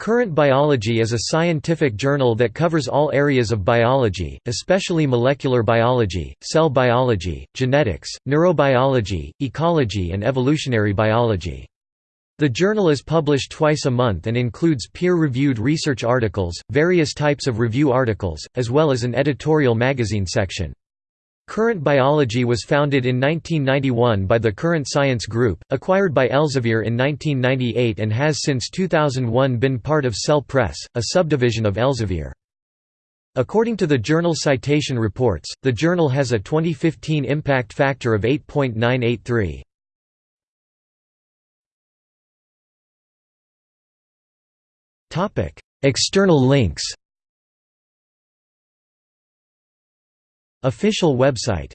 Current Biology is a scientific journal that covers all areas of biology, especially molecular biology, cell biology, genetics, neurobiology, ecology and evolutionary biology. The journal is published twice a month and includes peer-reviewed research articles, various types of review articles, as well as an editorial magazine section. Current Biology was founded in 1991 by the Current Science Group, acquired by Elsevier in 1998 and has since 2001 been part of Cell Press, a subdivision of Elsevier. According to the Journal Citation Reports, the journal has a 2015 impact factor of 8.983. External links Official website